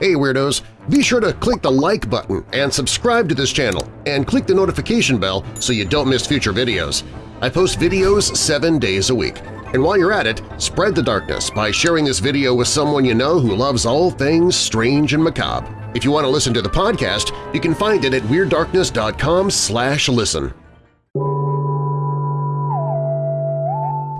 Hey Weirdos! Be sure to click the like button and subscribe to this channel and click the notification bell so you don't miss future videos. I post videos seven days a week. And while you're at it, spread the darkness by sharing this video with someone you know who loves all things strange and macabre. If you want to listen to the podcast, you can find it at WeirdDarkness.com slash listen.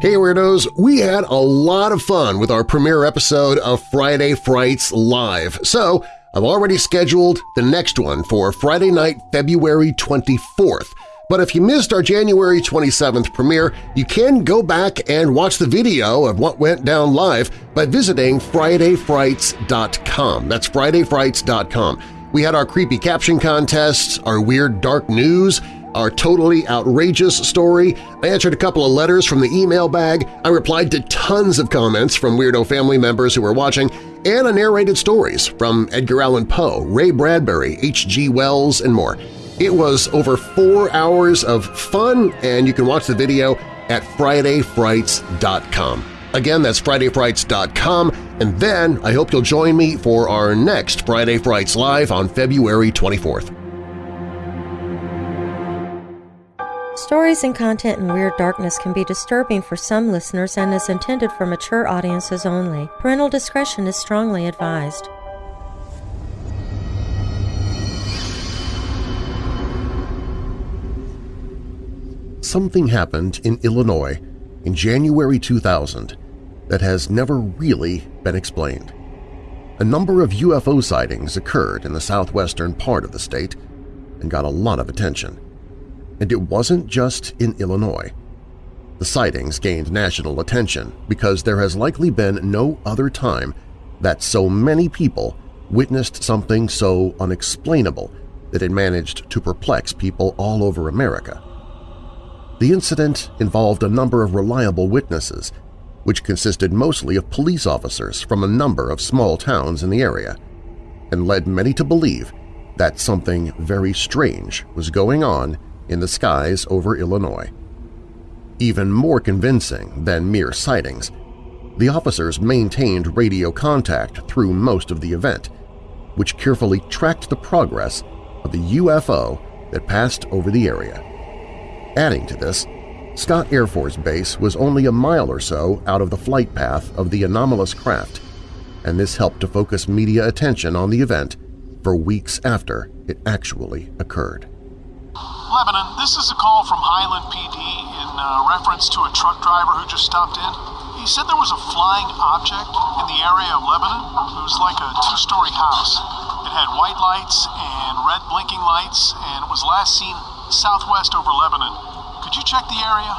Hey Weirdos! We had a lot of fun with our premiere episode of Friday Frights Live, so I've already scheduled the next one for Friday night, February 24th. But if you missed our January 27th premiere, you can go back and watch the video of what went down live by visiting FridayFrights.com. That's FridayFrights.com. We had our creepy caption contests, our weird dark news, our totally outrageous story, I answered a couple of letters from the email bag, I replied to tons of comments from Weirdo family members who were watching, and I narrated stories from Edgar Allan Poe, Ray Bradbury, H.G. Wells, and more. It was over four hours of fun, and you can watch the video at FridayFrights.com. Again, that's FridayFrights.com, and then I hope you'll join me for our next Friday Frights Live on February 24th. Stories and content in Weird Darkness can be disturbing for some listeners and is intended for mature audiences only. Parental discretion is strongly advised. Something happened in Illinois in January 2000 that has never really been explained. A number of UFO sightings occurred in the southwestern part of the state and got a lot of attention. And it wasn't just in Illinois. The sightings gained national attention because there has likely been no other time that so many people witnessed something so unexplainable that it managed to perplex people all over America. The incident involved a number of reliable witnesses, which consisted mostly of police officers from a number of small towns in the area, and led many to believe that something very strange was going on in the skies over Illinois. Even more convincing than mere sightings, the officers maintained radio contact through most of the event, which carefully tracked the progress of the UFO that passed over the area. Adding to this, Scott Air Force Base was only a mile or so out of the flight path of the anomalous craft, and this helped to focus media attention on the event for weeks after it actually occurred. Lebanon, this is a call from Highland PD in uh, reference to a truck driver who just stopped in. He said there was a flying object in the area of Lebanon. It was like a two-story house. It had white lights and red blinking lights, and it was last seen southwest over Lebanon. Could you check the area?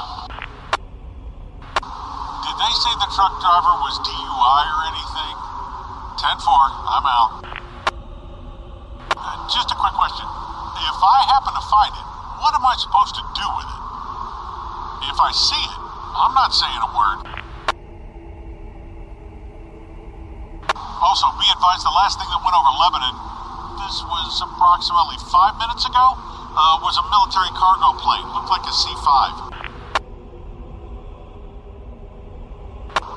Did they say the truck driver was DUI or anything? 10-4, I'm out. Uh, just a quick question. If I happen to find it, what am I supposed to do with it? If I see it, I'm not saying a word. Also, be advised the last thing that went over Lebanon, this was approximately five minutes ago, uh, was a military cargo plane. Looked like a C-5.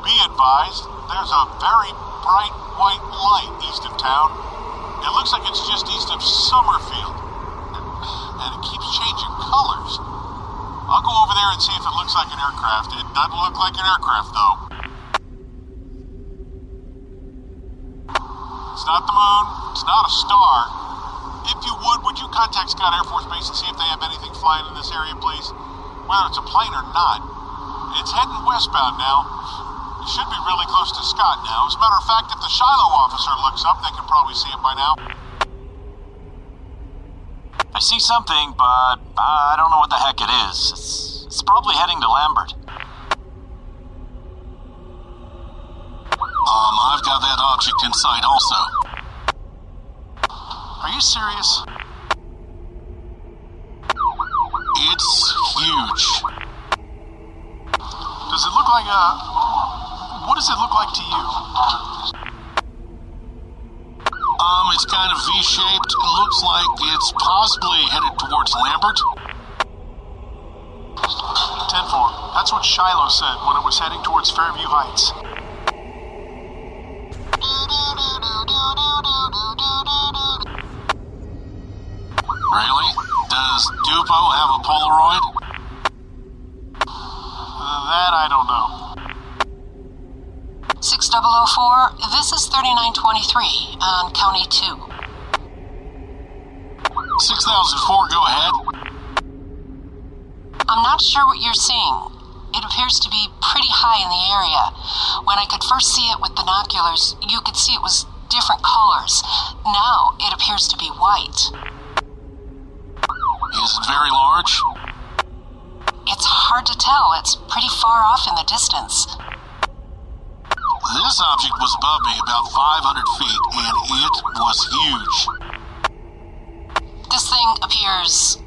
Be advised, there's a very bright white light east of town. It looks like it's just east of Summerfield. And it keeps changing colors. I'll go over there and see if it looks like an aircraft. It doesn't look like an aircraft, though. It's not the moon. It's not a star. If you would, would you contact Scott Air Force Base and see if they have anything flying in this area, please? Whether it's a plane or not. It's heading westbound now. It should be really close to Scott now. As a matter of fact, if the Shiloh officer looks up, they can probably see it by now. See something, but I don't know what the heck it is. It's, it's probably heading to Lambert. Um, I've got that object in sight also. Are you serious? It's huge. Does it look like a. What does it look like to you? it's kind of V-shaped. It looks like it's possibly headed towards Lambert. 10-4. That's what Shiloh said when it was heading towards Fairview Heights. Really? Does Dupo have a Polaroid? That I don't know. 6004, this is 3923 on County 2. 6004, go ahead. I'm not sure what you're seeing. It appears to be pretty high in the area. When I could first see it with binoculars, you could see it was different colors. Now it appears to be white. Is it very large? It's hard to tell. It's pretty far off in the distance. This object was above me about 500 feet, and it was huge. This thing appears.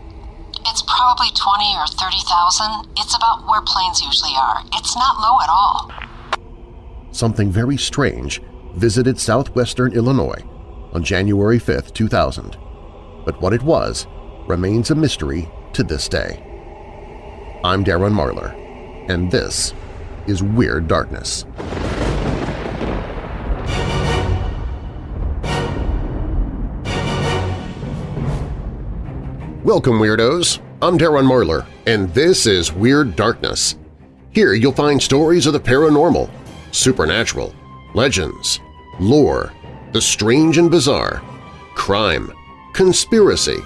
It's probably 20 or 30,000. It's about where planes usually are. It's not low at all. Something very strange visited southwestern Illinois on January 5, 2000. But what it was remains a mystery to this day. I'm Darren Marlar, and this is Weird Darkness. Welcome, Weirdos! I'm Darren Marlar, and this is Weird Darkness. Here you'll find stories of the paranormal, supernatural, legends, lore, the strange and bizarre, crime, conspiracy,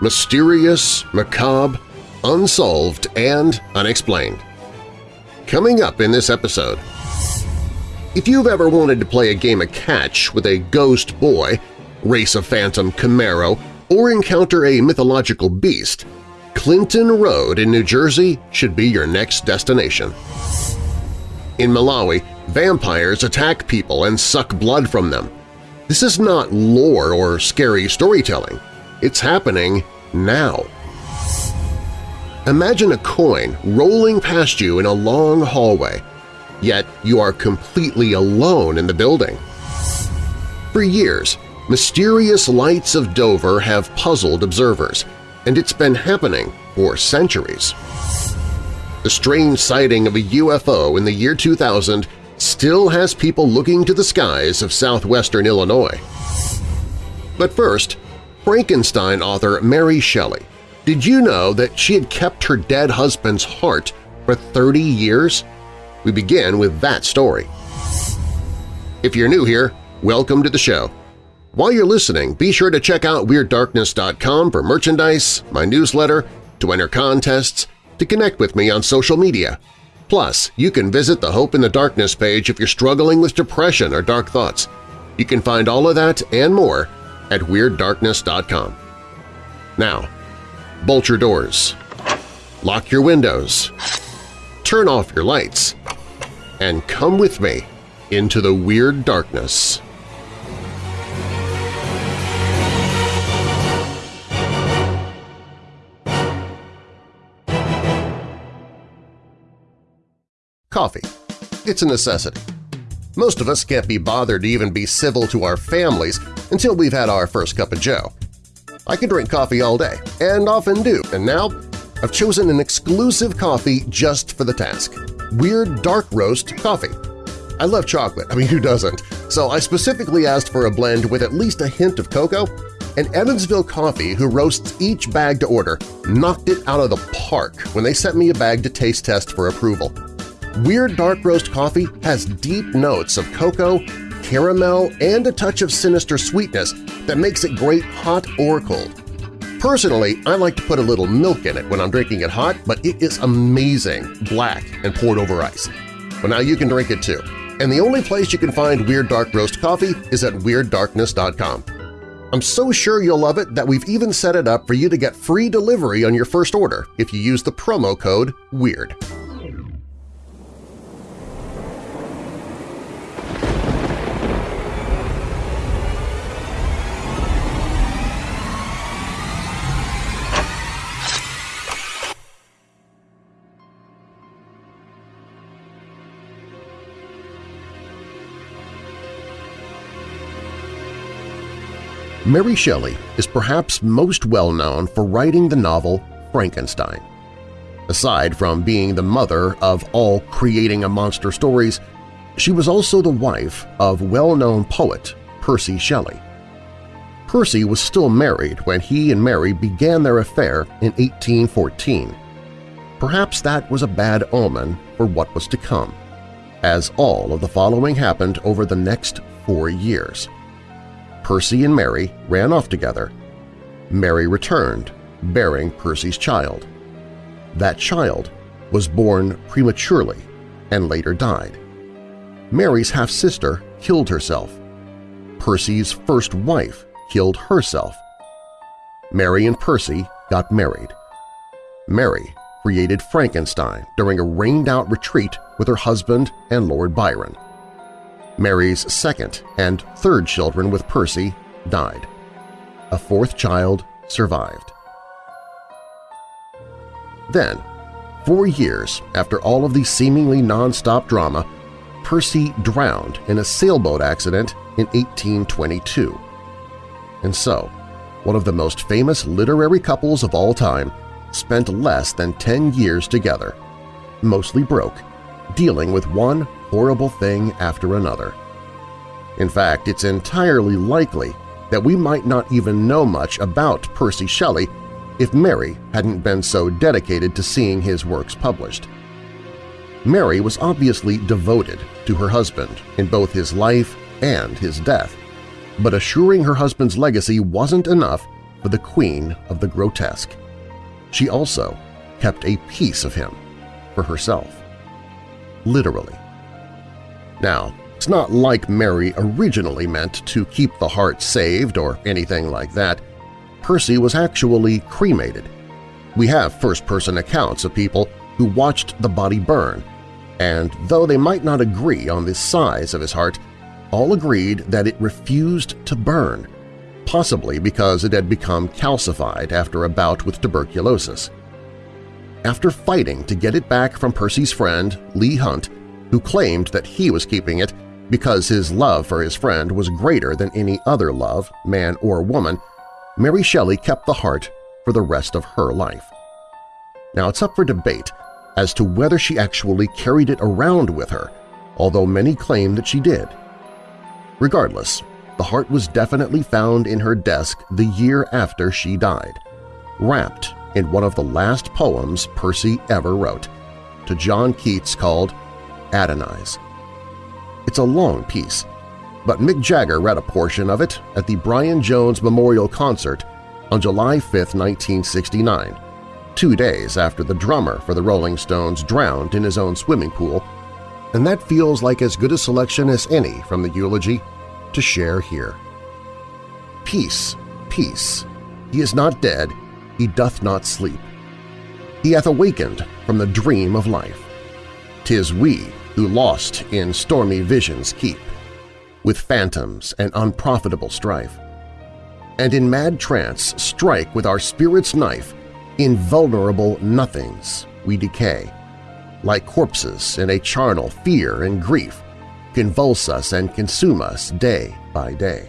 mysterious, macabre, unsolved, and unexplained. Coming up in this episode… If you've ever wanted to play a game of catch with a ghost boy, race a phantom Camaro, or encounter a mythological beast, Clinton Road in New Jersey should be your next destination. In Malawi, vampires attack people and suck blood from them. This is not lore or scary storytelling. It's happening now. Imagine a coin rolling past you in a long hallway, yet you are completely alone in the building. For years, mysterious lights of Dover have puzzled observers, and it's been happening for centuries. The strange sighting of a UFO in the year 2000 still has people looking to the skies of southwestern Illinois. But first, Frankenstein author Mary Shelley. Did you know that she had kept her dead husband's heart for 30 years? We begin with that story. If you're new here, welcome to the show. While you're listening, be sure to check out WeirdDarkness.com for merchandise, my newsletter, to enter contests, to connect with me on social media. Plus, you can visit the Hope in the Darkness page if you're struggling with depression or dark thoughts. You can find all of that and more at WeirdDarkness.com. Now, bolt your doors, lock your windows, turn off your lights, and come with me into the Weird Darkness. Coffee. It's a necessity. Most of us can't be bothered to even be civil to our families until we've had our first cup of joe. I can drink coffee all day, and often do, and now I've chosen an exclusive coffee just for the task – Weird Dark Roast Coffee. I love chocolate, I mean who doesn't, so I specifically asked for a blend with at least a hint of cocoa, and Evansville Coffee, who roasts each bag to order, knocked it out of the park when they sent me a bag to taste test for approval. Weird Dark Roast Coffee has deep notes of cocoa, caramel, and a touch of sinister sweetness that makes it great hot or cold. Personally, I like to put a little milk in it when I'm drinking it hot, but it is amazing, black and poured over ice. But now you can drink it too. And the only place you can find Weird Dark Roast Coffee is at WeirdDarkness.com. I'm so sure you'll love it that we've even set it up for you to get free delivery on your first order if you use the promo code WEIRD. Mary Shelley is perhaps most well known for writing the novel Frankenstein. Aside from being the mother of all creating a monster stories, she was also the wife of well-known poet Percy Shelley. Percy was still married when he and Mary began their affair in 1814. Perhaps that was a bad omen for what was to come, as all of the following happened over the next four years. Percy and Mary ran off together. Mary returned, bearing Percy's child. That child was born prematurely and later died. Mary's half-sister killed herself. Percy's first wife killed herself. Mary and Percy got married. Mary created Frankenstein during a rained-out retreat with her husband and Lord Byron. Mary's second and third children with Percy died. A fourth child survived. Then, four years after all of the seemingly non-stop drama, Percy drowned in a sailboat accident in 1822. And so, one of the most famous literary couples of all time spent less than 10 years together, mostly broke, dealing with one horrible thing after another. In fact, it's entirely likely that we might not even know much about Percy Shelley if Mary hadn't been so dedicated to seeing his works published. Mary was obviously devoted to her husband in both his life and his death, but assuring her husband's legacy wasn't enough for the queen of the grotesque. She also kept a piece of him for herself. Literally. Now, it's not like Mary originally meant to keep the heart saved or anything like that. Percy was actually cremated. We have first-person accounts of people who watched the body burn, and though they might not agree on the size of his heart, all agreed that it refused to burn, possibly because it had become calcified after a bout with tuberculosis. After fighting to get it back from Percy's friend, Leigh Hunt, who claimed that he was keeping it because his love for his friend was greater than any other love, man or woman, Mary Shelley kept the heart for the rest of her life. Now it's up for debate as to whether she actually carried it around with her, although many claim that she did. Regardless, the heart was definitely found in her desk the year after she died, wrapped in one of the last poems Percy ever wrote, to John Keats called Adonais. It's a long piece, but Mick Jagger read a portion of it at the Brian Jones Memorial Concert on July 5, 1969, two days after the drummer for the Rolling Stones drowned in his own swimming pool, and that feels like as good a selection as any from the eulogy to share here. Peace, peace, he is not dead, he doth not sleep. He hath awakened from the dream of life. Tis we who lost in stormy visions keep, with phantoms and unprofitable strife. And in mad trance strike with our spirit's knife invulnerable nothings we decay. Like corpses in a charnel fear and grief convulse us and consume us day by day.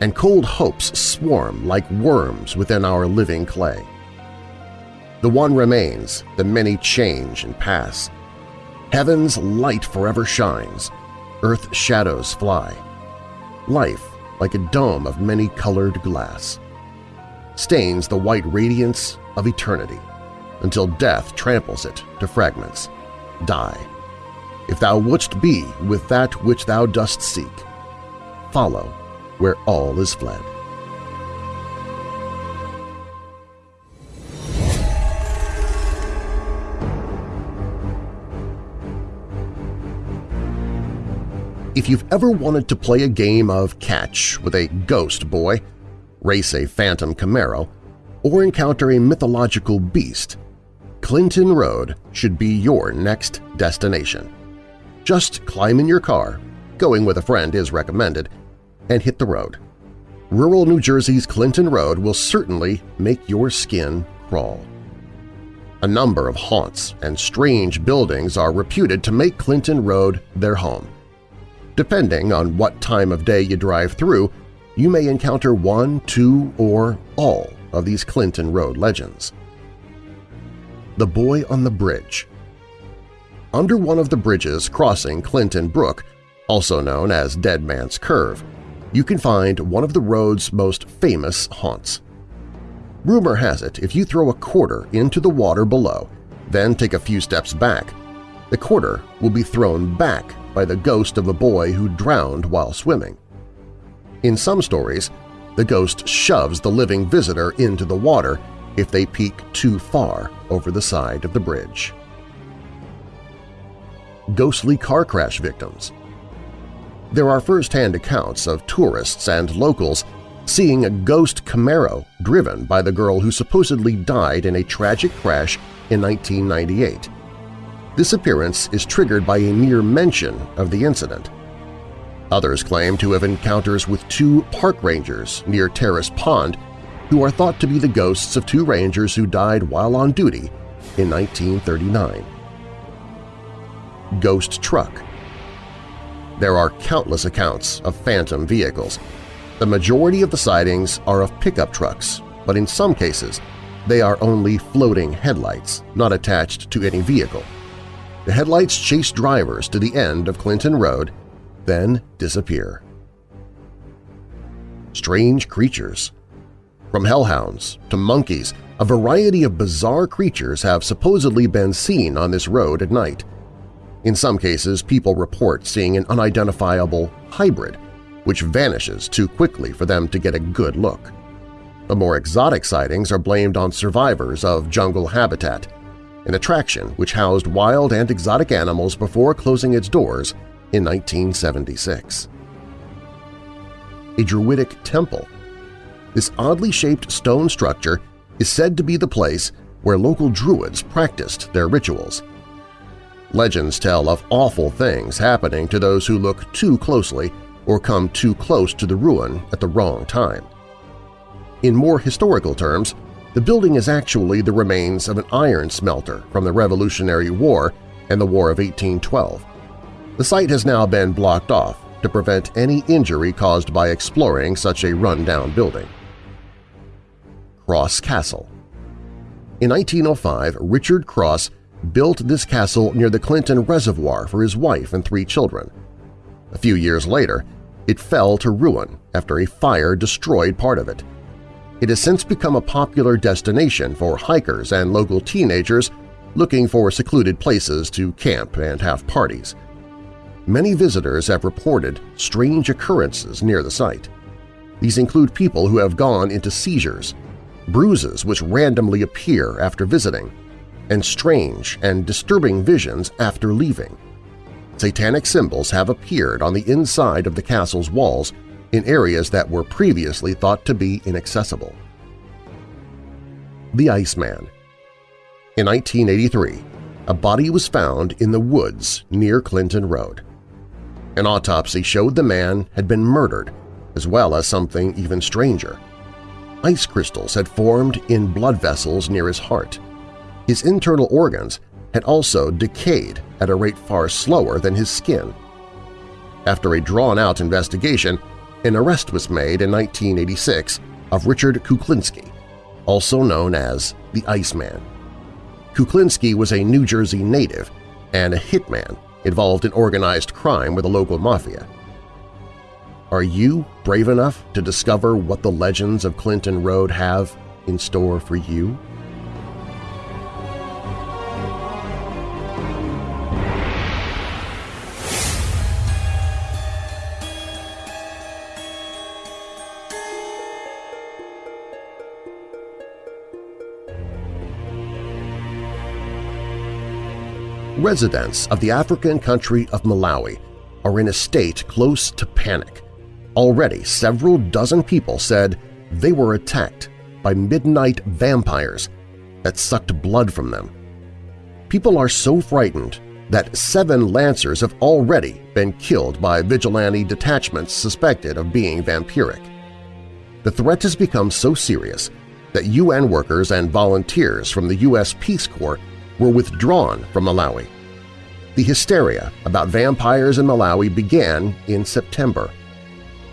And cold hopes swarm like worms within our living clay. The one remains, the many change and pass. Heaven's light forever shines, earth's shadows fly. Life, like a dome of many-colored glass stains the white radiance of eternity until death tramples it to fragments. Die. If thou wouldst be with that which thou dost seek, follow where all is fled. If you've ever wanted to play a game of catch with a ghost boy, race a phantom Camaro, or encounter a mythological beast, Clinton Road should be your next destination. Just climb in your car, going with a friend is recommended, and hit the road. Rural New Jersey's Clinton Road will certainly make your skin crawl. A number of haunts and strange buildings are reputed to make Clinton Road their home. Depending on what time of day you drive through, you may encounter one, two, or all of these Clinton Road legends. The Boy on the Bridge Under one of the bridges crossing Clinton Brook, also known as Dead Man's Curve, you can find one of the road's most famous haunts. Rumor has it if you throw a quarter into the water below, then take a few steps back, the quarter will be thrown back by the ghost of a boy who drowned while swimming. In some stories, the ghost shoves the living visitor into the water if they peek too far over the side of the bridge. Ghostly car crash victims There are first-hand accounts of tourists and locals seeing a ghost Camaro driven by the girl who supposedly died in a tragic crash in 1998. This appearance is triggered by a mere mention of the incident. Others claim to have encounters with two park rangers near Terrace Pond who are thought to be the ghosts of two rangers who died while on duty in 1939. Ghost Truck There are countless accounts of phantom vehicles. The majority of the sightings are of pickup trucks, but in some cases they are only floating headlights, not attached to any vehicle. The headlights chase drivers to the end of Clinton Road, then disappear. Strange creatures From hellhounds to monkeys, a variety of bizarre creatures have supposedly been seen on this road at night. In some cases, people report seeing an unidentifiable hybrid, which vanishes too quickly for them to get a good look. The more exotic sightings are blamed on survivors of jungle habitat, an attraction which housed wild and exotic animals before closing its doors in 1976. A Druidic Temple This oddly shaped stone structure is said to be the place where local Druids practiced their rituals. Legends tell of awful things happening to those who look too closely or come too close to the ruin at the wrong time. In more historical terms, the building is actually the remains of an iron smelter from the Revolutionary War and the War of 1812. The site has now been blocked off to prevent any injury caused by exploring such a run-down building. Cross Castle In 1905, Richard Cross built this castle near the Clinton Reservoir for his wife and three children. A few years later, it fell to ruin after a fire destroyed part of it. It has since become a popular destination for hikers and local teenagers looking for secluded places to camp and have parties. Many visitors have reported strange occurrences near the site. These include people who have gone into seizures, bruises which randomly appear after visiting, and strange and disturbing visions after leaving. Satanic symbols have appeared on the inside of the castle's walls in areas that were previously thought to be inaccessible. The Iceman In 1983, a body was found in the woods near Clinton Road. An autopsy showed the man had been murdered, as well as something even stranger. Ice crystals had formed in blood vessels near his heart. His internal organs had also decayed at a rate far slower than his skin. After a drawn-out investigation, an arrest was made in 1986 of Richard Kuklinski, also known as the Iceman. Kuklinski was a New Jersey native and a hitman involved in organized crime with the local mafia. Are you brave enough to discover what the legends of Clinton Road have in store for you? Residents of the African country of Malawi are in a state close to panic. Already several dozen people said they were attacked by midnight vampires that sucked blood from them. People are so frightened that seven Lancers have already been killed by vigilante detachments suspected of being vampiric. The threat has become so serious that UN workers and volunteers from the U.S. Peace Corps were withdrawn from Malawi. The hysteria about vampires in Malawi began in September,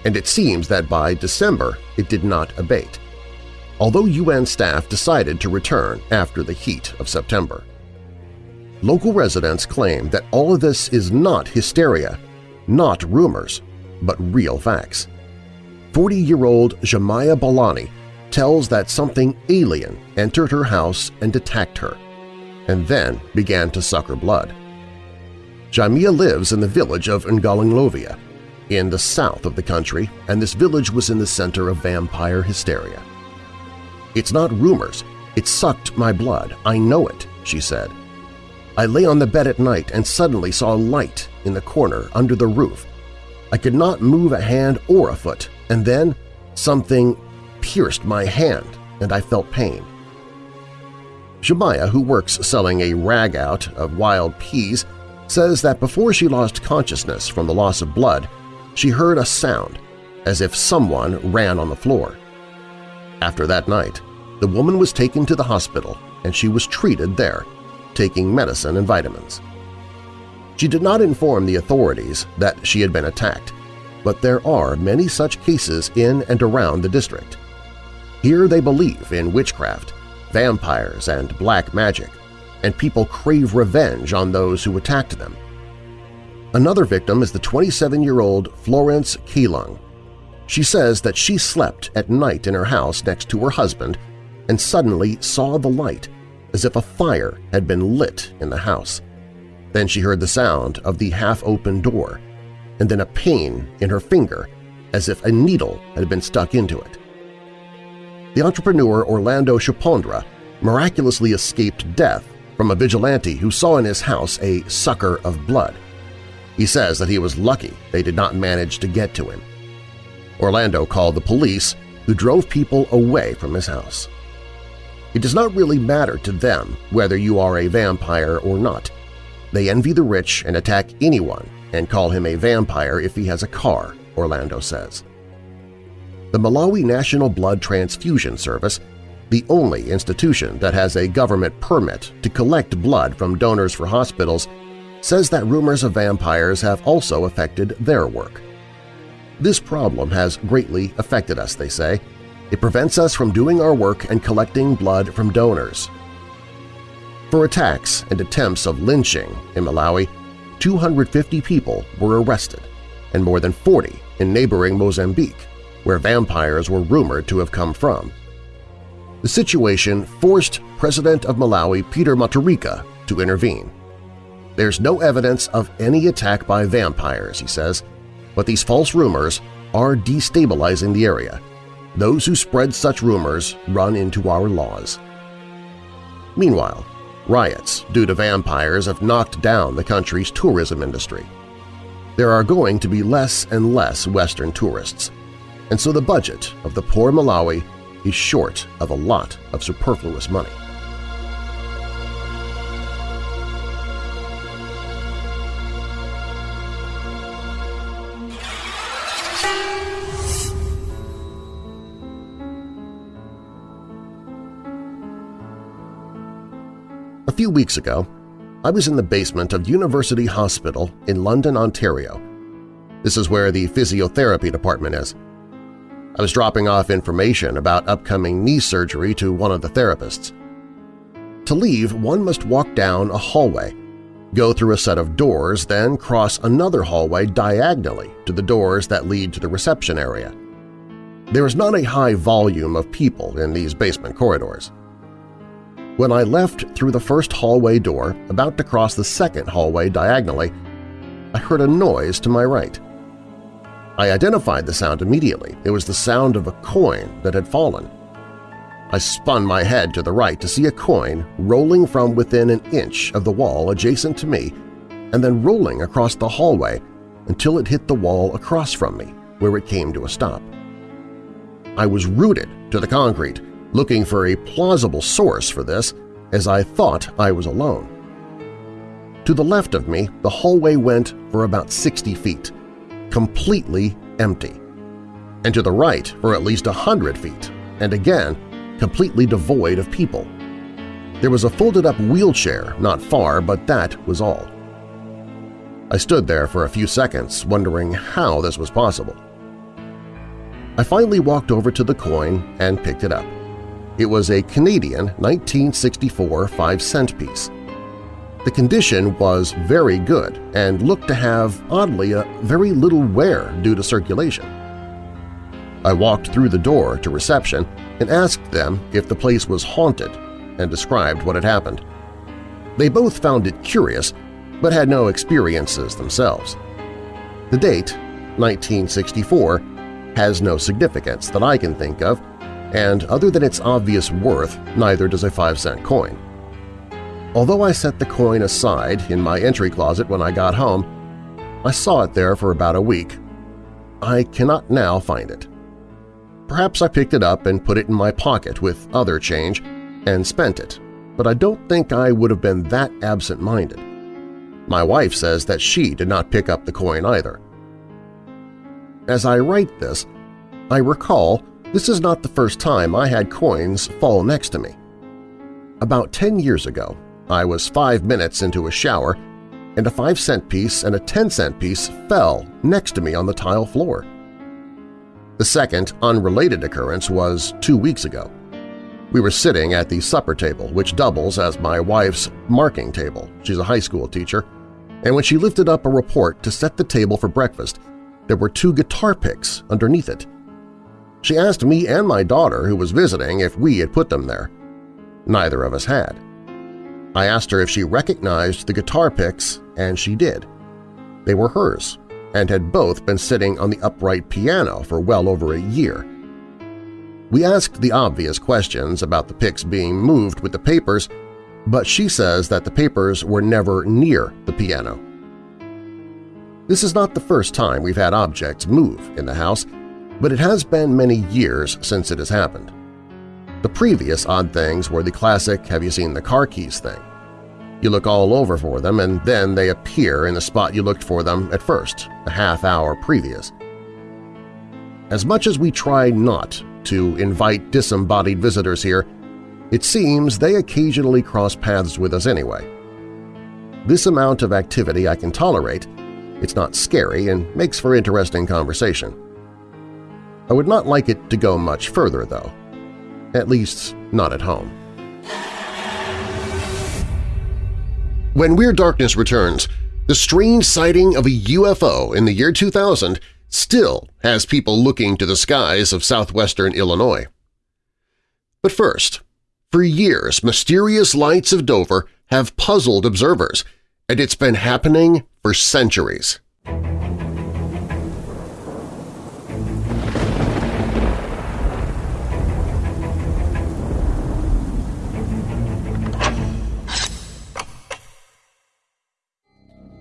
and it seems that by December it did not abate, although UN staff decided to return after the heat of September. Local residents claim that all of this is not hysteria, not rumors, but real facts. 40-year-old Jamia Balani tells that something alien entered her house and attacked her, and then began to suck her blood. Jamia lives in the village of Ngalinglovia, in the south of the country, and this village was in the center of vampire hysteria. It's not rumors. It sucked my blood. I know it, she said. I lay on the bed at night and suddenly saw a light in the corner under the roof. I could not move a hand or a foot, and then something pierced my hand and I felt pain. Jamia, who works selling a rag out of wild peas, says that before she lost consciousness from the loss of blood, she heard a sound, as if someone ran on the floor. After that night, the woman was taken to the hospital and she was treated there, taking medicine and vitamins. She did not inform the authorities that she had been attacked, but there are many such cases in and around the district. Here they believe in witchcraft, vampires, and black magic, and people crave revenge on those who attacked them. Another victim is the 27-year-old Florence Keelung. She says that she slept at night in her house next to her husband and suddenly saw the light as if a fire had been lit in the house. Then she heard the sound of the half-open door and then a pain in her finger as if a needle had been stuck into it. The entrepreneur Orlando Chapondra miraculously escaped death from a vigilante who saw in his house a sucker of blood. He says that he was lucky they did not manage to get to him. Orlando called the police, who drove people away from his house. It does not really matter to them whether you are a vampire or not. They envy the rich and attack anyone and call him a vampire if he has a car, Orlando says. The Malawi National Blood Transfusion Service, the only institution that has a government permit to collect blood from donors for hospitals, says that rumors of vampires have also affected their work. This problem has greatly affected us, they say. It prevents us from doing our work and collecting blood from donors. For attacks and attempts of lynching in Malawi, 250 people were arrested, and more than 40 in neighboring Mozambique, where vampires were rumored to have come from. The situation forced President of Malawi Peter Mutharika to intervene. There's no evidence of any attack by vampires, he says, but these false rumors are destabilizing the area. Those who spread such rumors run into our laws. Meanwhile, riots due to vampires have knocked down the country's tourism industry. There are going to be less and less Western tourists, and so the budget of the poor Malawi is short of a lot of superfluous money. A few weeks ago, I was in the basement of University Hospital in London, Ontario. This is where the physiotherapy department is. I was dropping off information about upcoming knee surgery to one of the therapists. To leave, one must walk down a hallway, go through a set of doors, then cross another hallway diagonally to the doors that lead to the reception area. There is not a high volume of people in these basement corridors. When I left through the first hallway door, about to cross the second hallway diagonally, I heard a noise to my right. I identified the sound immediately. It was the sound of a coin that had fallen. I spun my head to the right to see a coin rolling from within an inch of the wall adjacent to me and then rolling across the hallway until it hit the wall across from me, where it came to a stop. I was rooted to the concrete, looking for a plausible source for this as I thought I was alone. To the left of me, the hallway went for about 60 feet, completely empty, and to the right for at least a hundred feet, and again completely devoid of people. There was a folded-up wheelchair not far, but that was all. I stood there for a few seconds wondering how this was possible. I finally walked over to the coin and picked it up. It was a Canadian 1964 5-cent piece. The condition was very good and looked to have, oddly, a very little wear due to circulation. I walked through the door to reception and asked them if the place was haunted and described what had happened. They both found it curious, but had no experiences themselves. The date, 1964, has no significance that I can think of, and other than its obvious worth, neither does a 5-cent coin. Although I set the coin aside in my entry closet when I got home, I saw it there for about a week. I cannot now find it. Perhaps I picked it up and put it in my pocket with other change and spent it, but I don't think I would have been that absent-minded. My wife says that she did not pick up the coin either. As I write this, I recall this is not the first time I had coins fall next to me. About 10 years ago, I was five minutes into a shower and a 5-cent piece and a 10-cent piece fell next to me on the tile floor. The second, unrelated occurrence was two weeks ago. We were sitting at the supper table, which doubles as my wife's marking table. She's a high school teacher. And when she lifted up a report to set the table for breakfast, there were two guitar picks underneath it. She asked me and my daughter, who was visiting, if we had put them there. Neither of us had. I asked her if she recognized the guitar picks, and she did. They were hers, and had both been sitting on the upright piano for well over a year. We asked the obvious questions about the picks being moved with the papers, but she says that the papers were never near the piano. This is not the first time we've had objects move in the house, but it has been many years since it has happened. The previous odd things were the classic have you seen the car keys thing. You look all over for them and then they appear in the spot you looked for them at first, a half hour previous. As much as we try not to invite disembodied visitors here, it seems they occasionally cross paths with us anyway. This amount of activity I can tolerate, it's not scary and makes for interesting conversation. I would not like it to go much further, though. At least, not at home. When Weird Darkness returns, the strange sighting of a UFO in the year 2000 still has people looking to the skies of southwestern Illinois. But first, for years mysterious lights of Dover have puzzled observers, and it's been happening for centuries.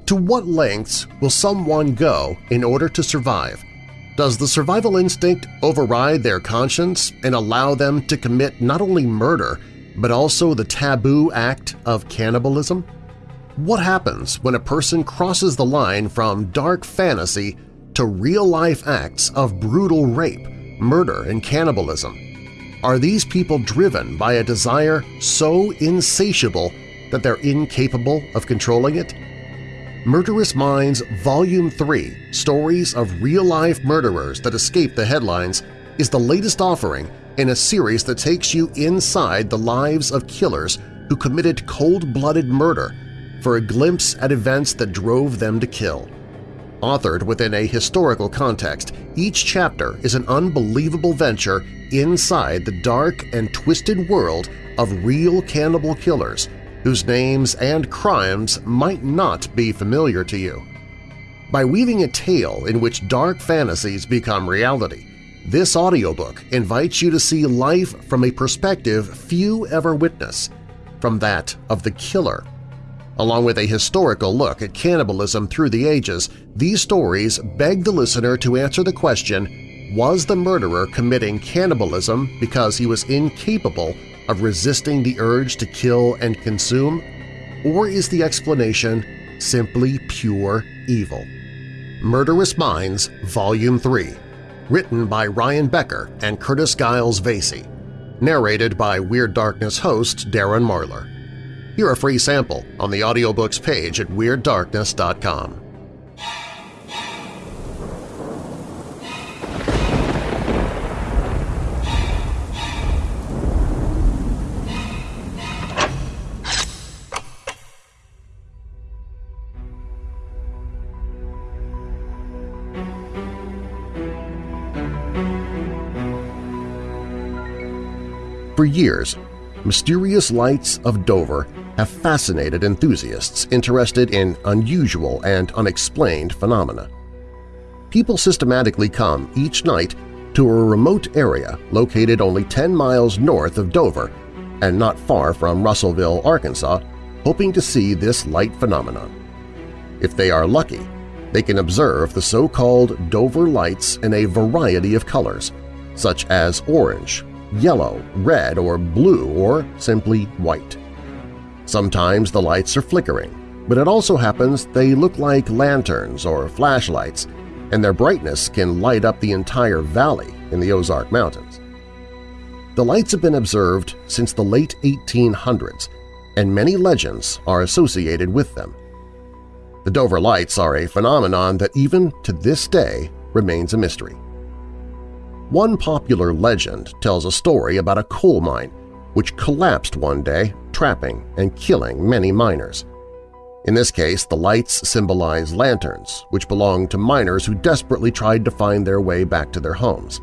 To what lengths will someone go in order to survive? Does the survival instinct override their conscience and allow them to commit not only murder but also the taboo act of cannibalism? What happens when a person crosses the line from dark fantasy to real-life acts of brutal rape, murder, and cannibalism? Are these people driven by a desire so insatiable that they're incapable of controlling it? Murderous Minds Volume 3 – Stories of Real-Life Murderers That Escape the Headlines is the latest offering in a series that takes you inside the lives of killers who committed cold-blooded murder for a glimpse at events that drove them to kill. Authored within a historical context, each chapter is an unbelievable venture inside the dark and twisted world of real cannibal killers whose names and crimes might not be familiar to you. By weaving a tale in which dark fantasies become reality, this audiobook invites you to see life from a perspective few ever witness, from that of the killer. Along with a historical look at cannibalism through the ages, these stories beg the listener to answer the question, was the murderer committing cannibalism because he was incapable of resisting the urge to kill and consume? Or is the explanation simply pure evil? Murderous Minds Volume 3 Written by Ryan Becker and Curtis Giles Vasey Narrated by Weird Darkness host Darren Marlar Hear a free sample on the audiobooks page at WeirdDarkness.com. For years, mysterious lights of Dover have fascinated enthusiasts interested in unusual and unexplained phenomena. People systematically come each night to a remote area located only 10 miles north of Dover and not far from Russellville, Arkansas, hoping to see this light phenomenon. If they are lucky, they can observe the so-called Dover lights in a variety of colors, such as orange, yellow, red, or blue, or simply white. Sometimes the lights are flickering, but it also happens they look like lanterns or flashlights, and their brightness can light up the entire valley in the Ozark Mountains. The lights have been observed since the late 1800s, and many legends are associated with them. The Dover Lights are a phenomenon that even to this day remains a mystery. One popular legend tells a story about a coal mine which collapsed one day, trapping and killing many miners. In this case, the lights symbolize lanterns, which belonged to miners who desperately tried to find their way back to their homes.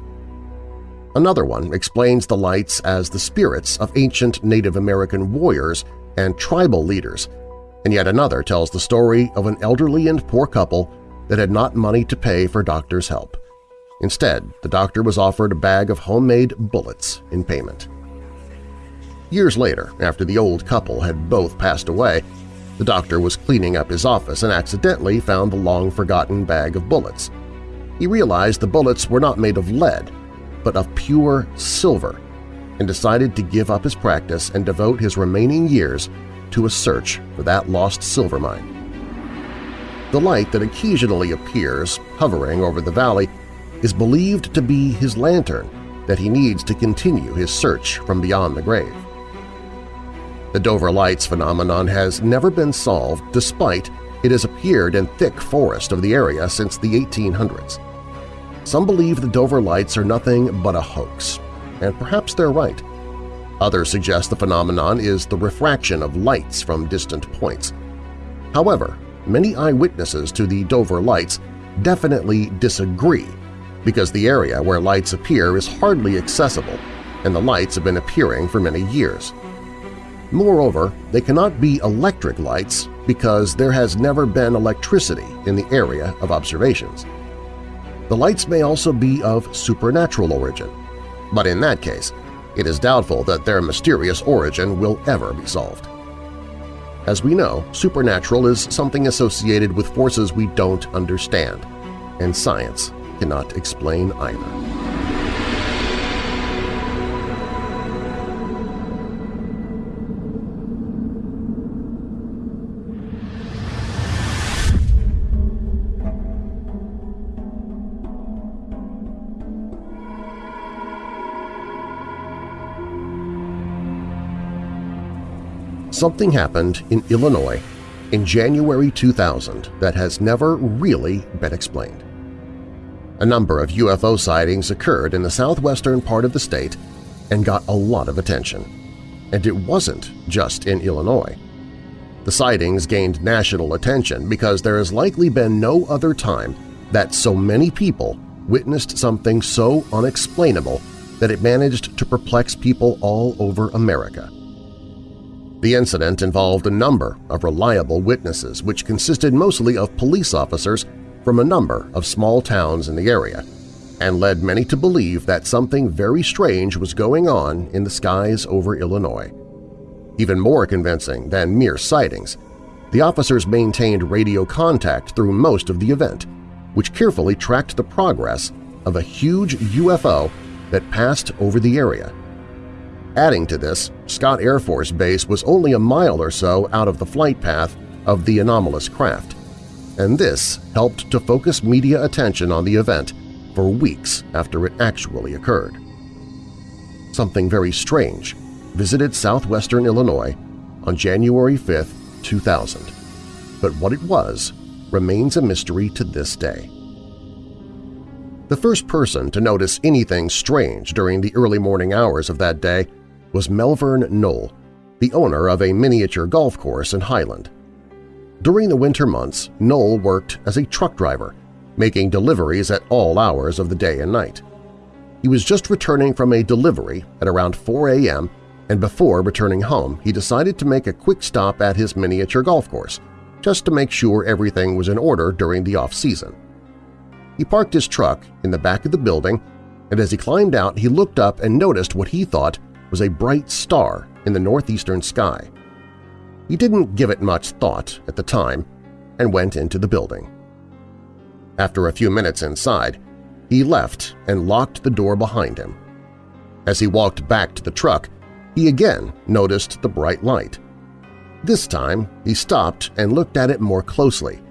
Another one explains the lights as the spirits of ancient Native American warriors and tribal leaders and yet another tells the story of an elderly and poor couple that had not money to pay for doctor's help. Instead, the doctor was offered a bag of homemade bullets in payment. Years later, after the old couple had both passed away, the doctor was cleaning up his office and accidentally found the long-forgotten bag of bullets. He realized the bullets were not made of lead, but of pure silver, and decided to give up his practice and devote his remaining years to a search for that lost silver mine. The light that occasionally appears hovering over the valley is believed to be his lantern that he needs to continue his search from beyond the grave. The Dover Lights phenomenon has never been solved despite it has appeared in thick forest of the area since the 1800s. Some believe the Dover Lights are nothing but a hoax, and perhaps they're right. Others suggest the phenomenon is the refraction of lights from distant points. However, many eyewitnesses to the Dover lights definitely disagree because the area where lights appear is hardly accessible and the lights have been appearing for many years. Moreover, they cannot be electric lights because there has never been electricity in the area of observations. The lights may also be of supernatural origin, but in that case, it is doubtful that their mysterious origin will ever be solved. As we know, supernatural is something associated with forces we don't understand, and science cannot explain either. something happened in Illinois in January 2000 that has never really been explained. A number of UFO sightings occurred in the southwestern part of the state and got a lot of attention. And it wasn't just in Illinois. The sightings gained national attention because there has likely been no other time that so many people witnessed something so unexplainable that it managed to perplex people all over America. The incident involved a number of reliable witnesses which consisted mostly of police officers from a number of small towns in the area and led many to believe that something very strange was going on in the skies over Illinois. Even more convincing than mere sightings, the officers maintained radio contact through most of the event, which carefully tracked the progress of a huge UFO that passed over the area. Adding to this, Scott Air Force Base was only a mile or so out of the flight path of the anomalous craft, and this helped to focus media attention on the event for weeks after it actually occurred. Something very strange visited southwestern Illinois on January 5, 2000, but what it was remains a mystery to this day. The first person to notice anything strange during the early morning hours of that day was Melvern Noll, the owner of a miniature golf course in Highland. During the winter months, Noll worked as a truck driver, making deliveries at all hours of the day and night. He was just returning from a delivery at around 4 a.m. and before returning home he decided to make a quick stop at his miniature golf course, just to make sure everything was in order during the off-season. He parked his truck in the back of the building, and as he climbed out he looked up and noticed what he thought was a bright star in the northeastern sky. He didn't give it much thought at the time and went into the building. After a few minutes inside, he left and locked the door behind him. As he walked back to the truck, he again noticed the bright light. This time, he stopped and looked at it more closely.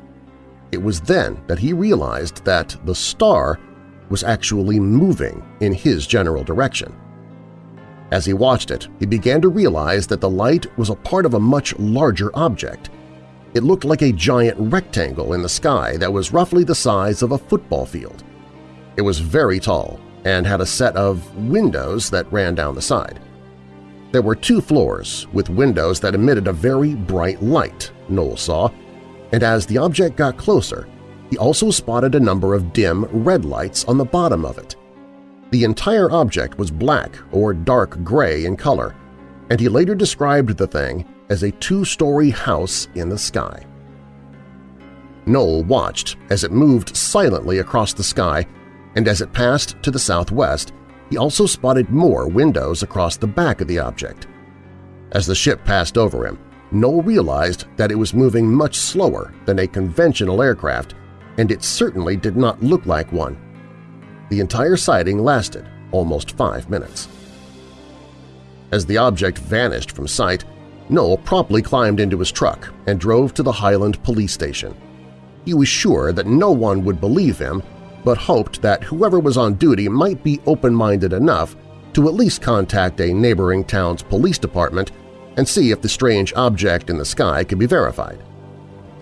It was then that he realized that the star was actually moving in his general direction. As he watched it, he began to realize that the light was a part of a much larger object. It looked like a giant rectangle in the sky that was roughly the size of a football field. It was very tall and had a set of windows that ran down the side. There were two floors with windows that emitted a very bright light, Noll saw, and as the object got closer, he also spotted a number of dim red lights on the bottom of it. The entire object was black or dark gray in color, and he later described the thing as a two-story house in the sky. Noll watched as it moved silently across the sky, and as it passed to the southwest, he also spotted more windows across the back of the object. As the ship passed over him, Noll realized that it was moving much slower than a conventional aircraft, and it certainly did not look like one. The entire sighting lasted almost five minutes. As the object vanished from sight, Noll promptly climbed into his truck and drove to the Highland police station. He was sure that no one would believe him, but hoped that whoever was on duty might be open-minded enough to at least contact a neighboring town's police department and see if the strange object in the sky could be verified.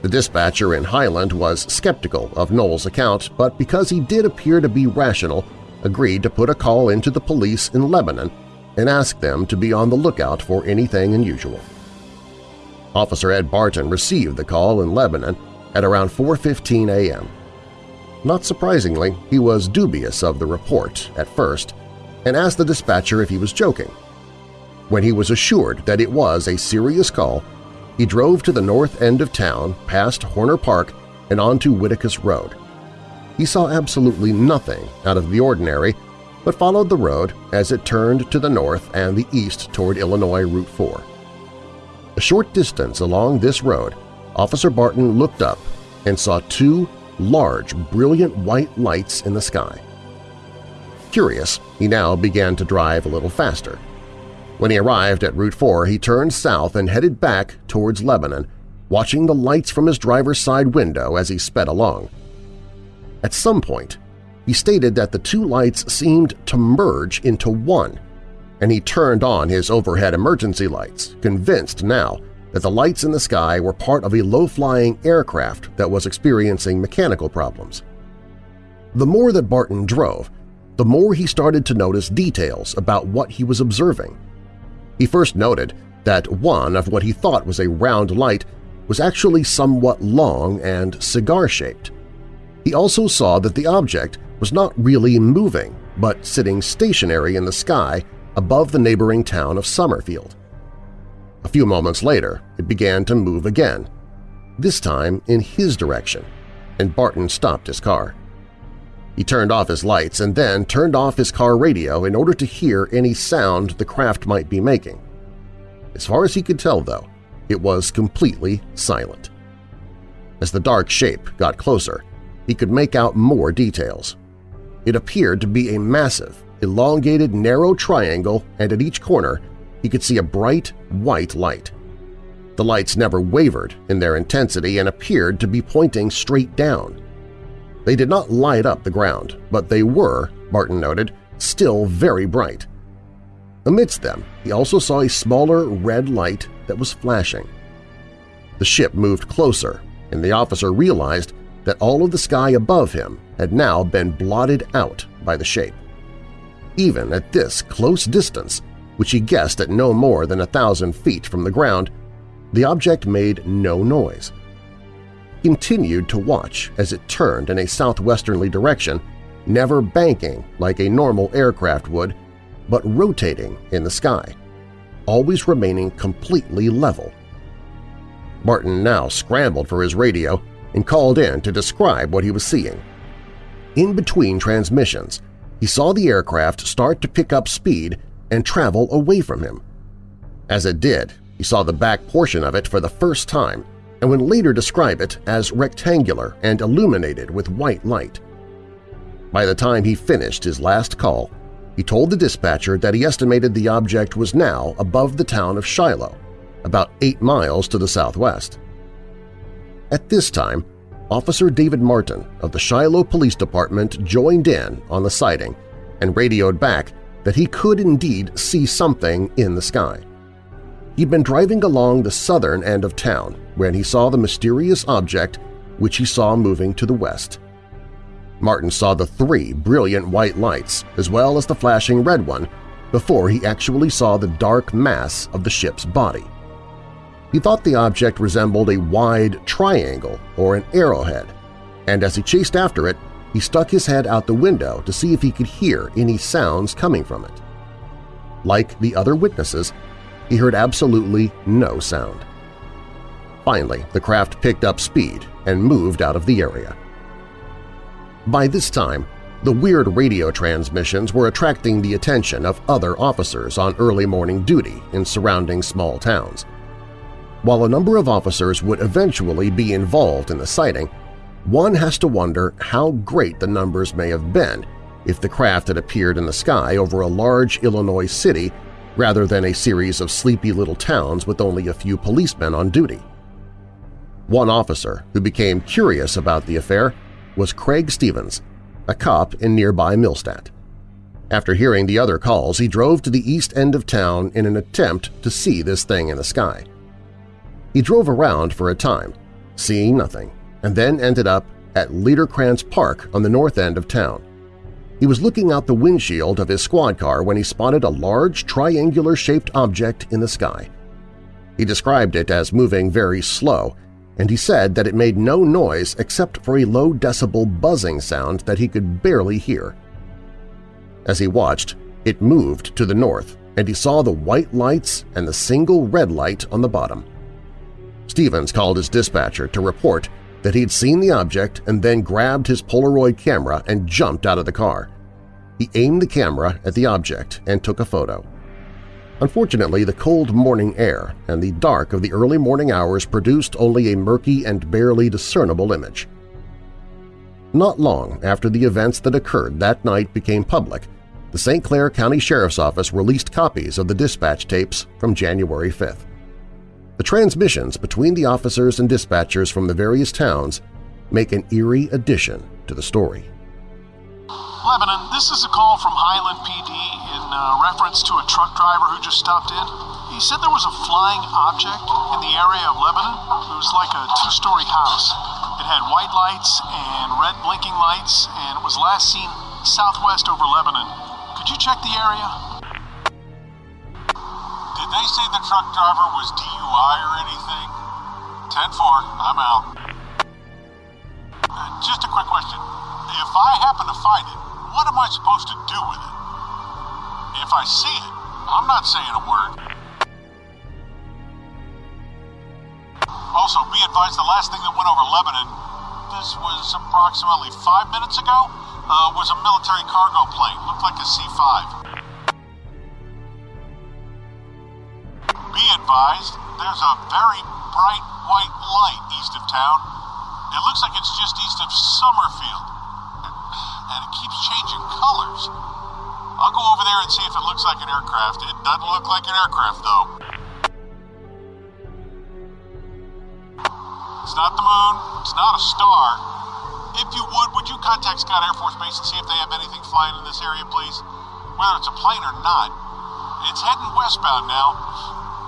The dispatcher in Highland was skeptical of Noll's account, but because he did appear to be rational, agreed to put a call into the police in Lebanon and ask them to be on the lookout for anything unusual. Officer Ed Barton received the call in Lebanon at around 4.15 a.m. Not surprisingly, he was dubious of the report at first and asked the dispatcher if he was joking. When he was assured that it was a serious call, he drove to the north end of town past Horner Park and onto Whitacus Road. He saw absolutely nothing out of the ordinary, but followed the road as it turned to the north and the east toward Illinois Route 4. A short distance along this road, Officer Barton looked up and saw two large, brilliant white lights in the sky. Curious, he now began to drive a little faster. When he arrived at Route 4, he turned south and headed back towards Lebanon, watching the lights from his driver's side window as he sped along. At some point, he stated that the two lights seemed to merge into one, and he turned on his overhead emergency lights, convinced now that the lights in the sky were part of a low-flying aircraft that was experiencing mechanical problems. The more that Barton drove, the more he started to notice details about what he was observing – he first noted that one of what he thought was a round light was actually somewhat long and cigar-shaped. He also saw that the object was not really moving, but sitting stationary in the sky above the neighboring town of Summerfield. A few moments later, it began to move again, this time in his direction, and Barton stopped his car. He turned off his lights and then turned off his car radio in order to hear any sound the craft might be making. As far as he could tell, though, it was completely silent. As the dark shape got closer, he could make out more details. It appeared to be a massive, elongated, narrow triangle, and at each corner he could see a bright, white light. The lights never wavered in their intensity and appeared to be pointing straight down. They did not light up the ground, but they were, Barton noted, still very bright. Amidst them, he also saw a smaller red light that was flashing. The ship moved closer, and the officer realized that all of the sky above him had now been blotted out by the shape. Even at this close distance, which he guessed at no more than a thousand feet from the ground, the object made no noise continued to watch as it turned in a southwesterly direction never banking like a normal aircraft would, but rotating in the sky, always remaining completely level. Barton now scrambled for his radio and called in to describe what he was seeing. In between transmissions, he saw the aircraft start to pick up speed and travel away from him. As it did, he saw the back portion of it for the first time and would later describe it as rectangular and illuminated with white light. By the time he finished his last call, he told the dispatcher that he estimated the object was now above the town of Shiloh, about eight miles to the southwest. At this time, Officer David Martin of the Shiloh Police Department joined in on the sighting and radioed back that he could indeed see something in the sky. He'd been driving along the southern end of town when he saw the mysterious object which he saw moving to the west. Martin saw the three brilliant white lights as well as the flashing red one before he actually saw the dark mass of the ship's body. He thought the object resembled a wide triangle or an arrowhead, and as he chased after it, he stuck his head out the window to see if he could hear any sounds coming from it. Like the other witnesses, he heard absolutely no sound. Finally, the craft picked up speed and moved out of the area. By this time, the weird radio transmissions were attracting the attention of other officers on early morning duty in surrounding small towns. While a number of officers would eventually be involved in the sighting, one has to wonder how great the numbers may have been if the craft had appeared in the sky over a large Illinois city rather than a series of sleepy little towns with only a few policemen on duty. One officer who became curious about the affair was Craig Stevens, a cop in nearby Millstadt. After hearing the other calls, he drove to the east end of town in an attempt to see this thing in the sky. He drove around for a time, seeing nothing, and then ended up at Liederkranz Park on the north end of town. He was looking out the windshield of his squad car when he spotted a large triangular-shaped object in the sky. He described it as moving very slow, and he said that it made no noise except for a low-decibel buzzing sound that he could barely hear. As he watched, it moved to the north, and he saw the white lights and the single red light on the bottom. Stevens called his dispatcher to report that he'd seen the object and then grabbed his Polaroid camera and jumped out of the car. He aimed the camera at the object and took a photo. Unfortunately, the cold morning air and the dark of the early morning hours produced only a murky and barely discernible image. Not long after the events that occurred that night became public, the St. Clair County Sheriff's Office released copies of the dispatch tapes from January 5th. The transmissions between the officers and dispatchers from the various towns make an eerie addition to the story. Lebanon, this is a call from Highland PD in uh, reference to a truck driver who just stopped in. He said there was a flying object in the area of Lebanon. It was like a two-story house. It had white lights and red blinking lights, and it was last seen southwest over Lebanon. Could you check the area? Did they say the truck driver was DUI or anything? 10 4, I'm out. Uh, just a quick question. If I happen to find it, what am I supposed to do with it? If I see it, I'm not saying a word. Also, be advised the last thing that went over Lebanon, this was approximately five minutes ago, uh, was a military cargo plane. Looked like a C 5. Be advised, there's a very bright white light east of town. It looks like it's just east of. Keeps changing colors. I'll go over there and see if it looks like an aircraft. It doesn't look like an aircraft, though. It's not the moon. It's not a star. If you would, would you contact Scott Air Force Base and see if they have anything flying in this area, please? Whether it's a plane or not. It's heading westbound now.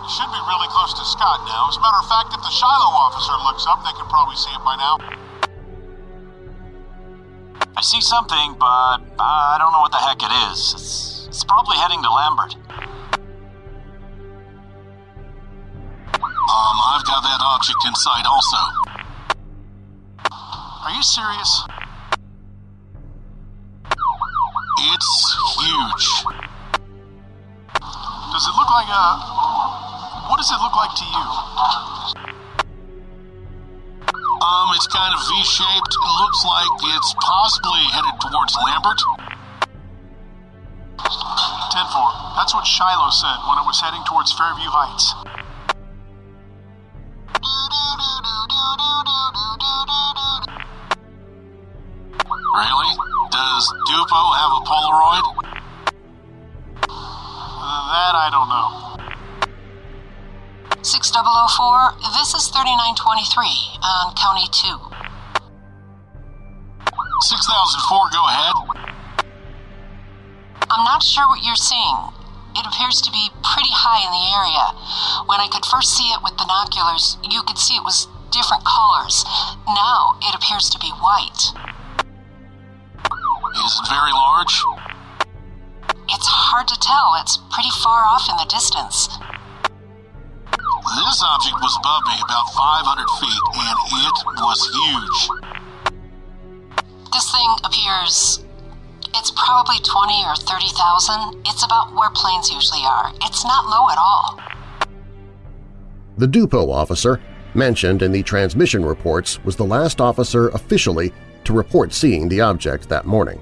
It should be really close to Scott now. As a matter of fact, if the Shiloh officer looks up, they can probably see it by now. I see something, but I don't know what the heck it is. It's, it's probably heading to Lambert. Um, I've got that object in sight also. Are you serious? It's huge. Does it look like a. What does it look like to you? It's kind of V-shaped. Looks like it's possibly headed towards Lambert. 10-4. That's what Shiloh said when it was heading towards Fairview Heights. Really? Does Dupo have a Polaroid? That I don't know. 6004, this is 3923 on County 2. 6004, go ahead. I'm not sure what you're seeing. It appears to be pretty high in the area. When I could first see it with binoculars, you could see it was different colors. Now it appears to be white. Is it very large? It's hard to tell. It's pretty far off in the distance. This object was above me about 500 feet, and it was huge. This thing appears. It's probably 20 or 30,000. It's about where planes usually are. It's not low at all. The Dupo officer, mentioned in the transmission reports, was the last officer officially to report seeing the object that morning.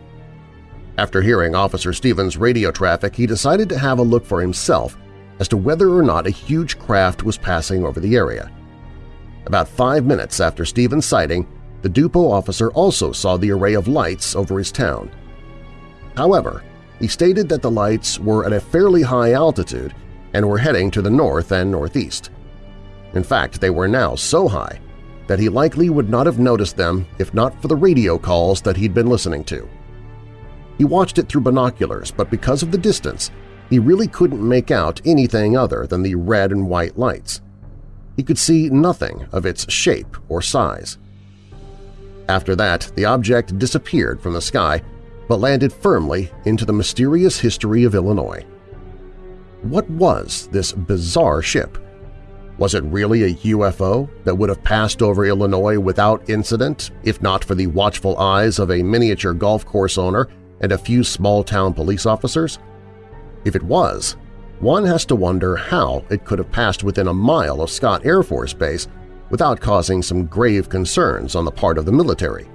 After hearing Officer Stevens' radio traffic, he decided to have a look for himself as to whether or not a huge craft was passing over the area. About five minutes after Stevens' sighting, the Dupo officer also saw the array of lights over his town. However, he stated that the lights were at a fairly high altitude and were heading to the north and northeast. In fact, they were now so high that he likely would not have noticed them if not for the radio calls that he'd been listening to. He watched it through binoculars, but because of the distance, he really couldn't make out anything other than the red and white lights. He could see nothing of its shape or size. After that, the object disappeared from the sky but landed firmly into the mysterious history of Illinois. What was this bizarre ship? Was it really a UFO that would have passed over Illinois without incident if not for the watchful eyes of a miniature golf course owner and a few small-town police officers? If it was, one has to wonder how it could have passed within a mile of Scott Air Force Base without causing some grave concerns on the part of the military.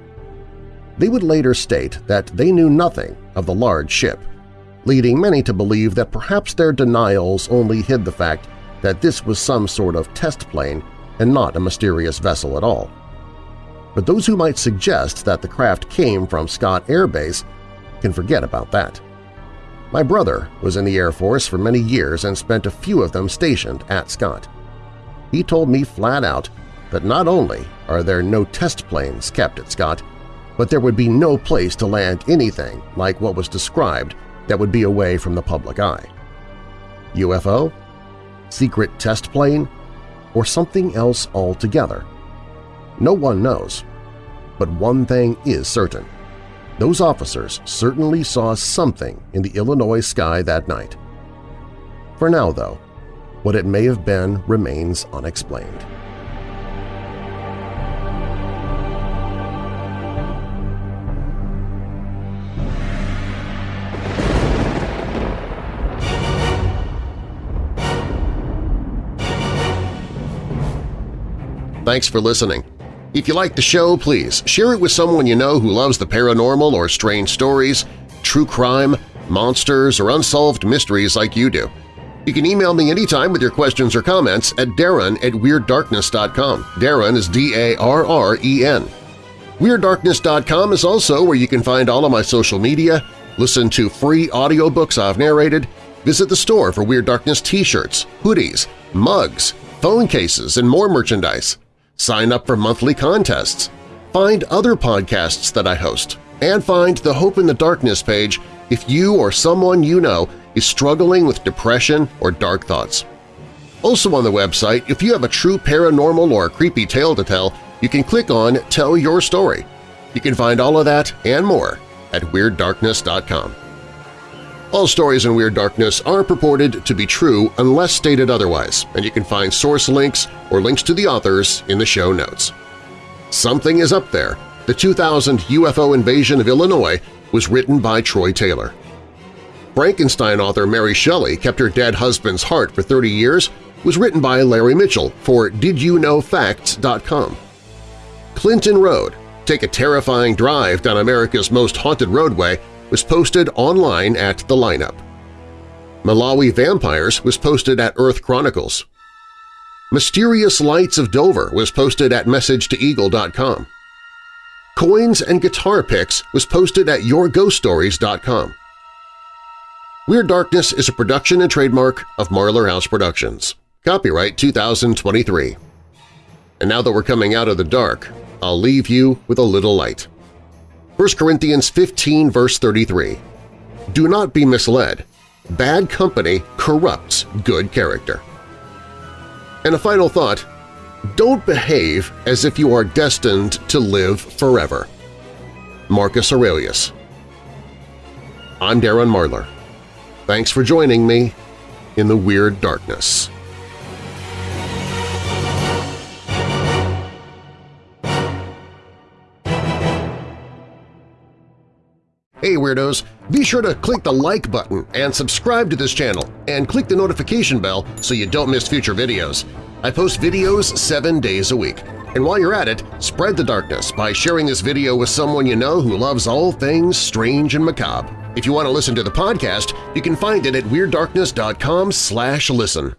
They would later state that they knew nothing of the large ship, leading many to believe that perhaps their denials only hid the fact that this was some sort of test plane and not a mysterious vessel at all. But those who might suggest that the craft came from Scott Air Base can forget about that. My brother was in the Air Force for many years and spent a few of them stationed at Scott. He told me flat out that not only are there no test planes kept at Scott, but there would be no place to land anything like what was described that would be away from the public eye. UFO? Secret test plane? Or something else altogether? No one knows. But one thing is certain. Those officers certainly saw something in the Illinois sky that night. For now, though, what it may have been remains unexplained. Thanks for listening. If you like the show, please share it with someone you know who loves the paranormal or strange stories, true crime, monsters, or unsolved mysteries like you do. You can email me anytime with your questions or comments at darren at WeirdDarkness.com. Darren is D-A-R-R-E-N. WeirdDarkness.com is also where you can find all of my social media, listen to free audiobooks I've narrated, visit the store for Weird Darkness t-shirts, hoodies, mugs, phone cases, and more merchandise sign up for monthly contests, find other podcasts that I host, and find the Hope in the Darkness page if you or someone you know is struggling with depression or dark thoughts. Also on the website, if you have a true paranormal or creepy tale to tell, you can click on Tell Your Story. You can find all of that and more at WeirdDarkness.com. All stories in Weird Darkness are purported to be true unless stated otherwise, and you can find source links or links to the authors in the show notes. Something is up there. The 2000 UFO invasion of Illinois was written by Troy Taylor. Frankenstein author Mary Shelley kept her dead husband's heart for 30 years was written by Larry Mitchell for DidYouKnowFacts.com. Clinton Road, Take a Terrifying Drive Down America's Most Haunted Roadway was posted online at The Lineup. Malawi Vampires was posted at Earth Chronicles. Mysterious Lights of Dover was posted at MessageToEagle.com. Coins and Guitar Picks was posted at YourGhostStories.com. Weird Darkness is a production and trademark of Marlar House Productions. Copyright 2023. And now that we're coming out of the dark, I'll leave you with a little light. 1 Corinthians 15 verse 33 Do not be misled. Bad company corrupts good character. And a final thought, don't behave as if you are destined to live forever. Marcus Aurelius I'm Darren Marlar. Thanks for joining me in the Weird Darkness. Hey Weirdos! Be sure to click the like button and subscribe to this channel, and click the notification bell so you don't miss future videos. I post videos seven days a week. And while you're at it, spread the darkness by sharing this video with someone you know who loves all things strange and macabre. If you want to listen to the podcast, you can find it at WeirdDarkness.com listen.